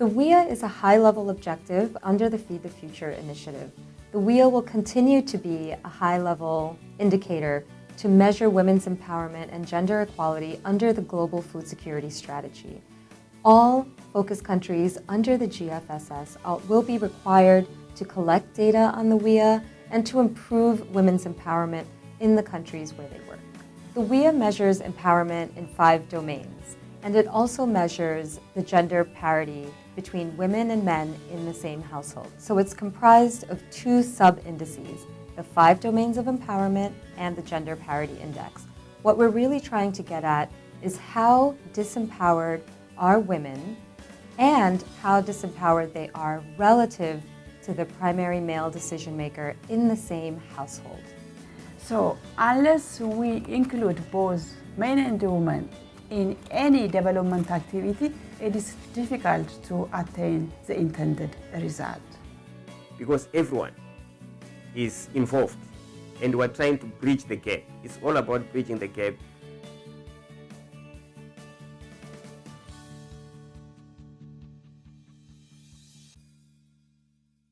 The WEAI is a high-level objective under the Feed the Future initiative. The WEAI will continue to be a high-level indicator to measure women's empowerment and gender equality under the Global Food Security Strategy. All focus countries under the GFSS will be required to collect data on the WEAI and to improve women's empowerment in the countries where they work. The WEAI measures empowerment in five domains, and it also measures the gender parity between women and men in the same household. So it's comprised of two sub-indices, the five domains of empowerment and the gender parity index. What we're really trying to get at is how disempowered are women and how disempowered they are relative to the primary male decision maker in the same household. So unless we include both men and women in any development activity, it is difficult to attain the intended result. Because everyone is involved and we're trying to bridge the gap. It's all about bridging the gap